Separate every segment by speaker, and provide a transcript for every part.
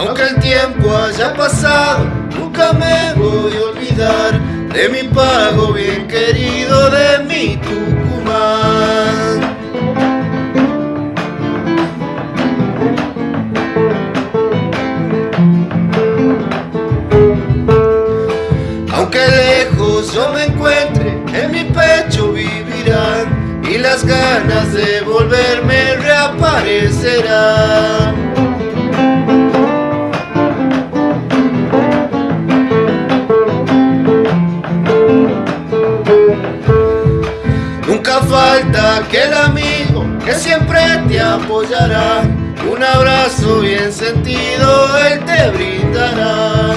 Speaker 1: Aunque el tiempo haya pasado, nunca me voy a olvidar de mi pago bien querido, de mi Tucumán. Aunque lejos yo me encuentre, en mi pecho vivirán y las ganas de volverme reaparecerán. Nunca falta aquel amigo que siempre te apoyará. Un abrazo bien sentido él te brindará.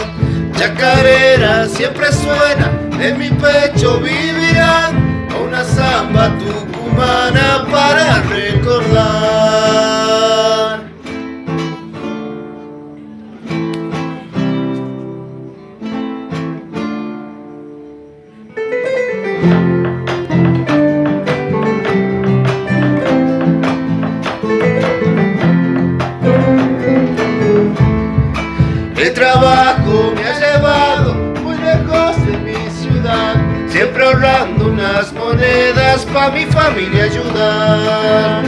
Speaker 1: Chacarera siempre suena, en mi pecho vivirá. El trabajo me ha llevado muy lejos de mi ciudad, siempre ahorrando unas monedas pa' mi familia ayudar.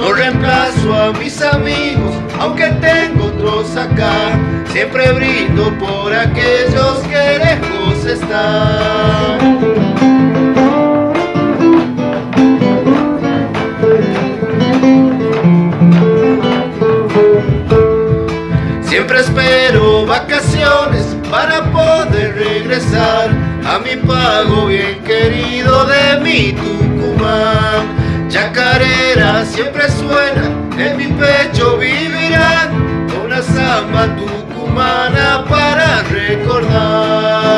Speaker 1: No reemplazo a mis amigos, aunque tengo otros acá, siempre brindo por aquellos que lejos están. Vacaciones para poder regresar a mi pago bien querido de mi Tucumán. Chacarera siempre suena, en mi pecho vivirán una samba tucumana para recordar.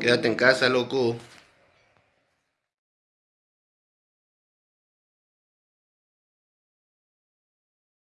Speaker 1: Quédate en casa, loco.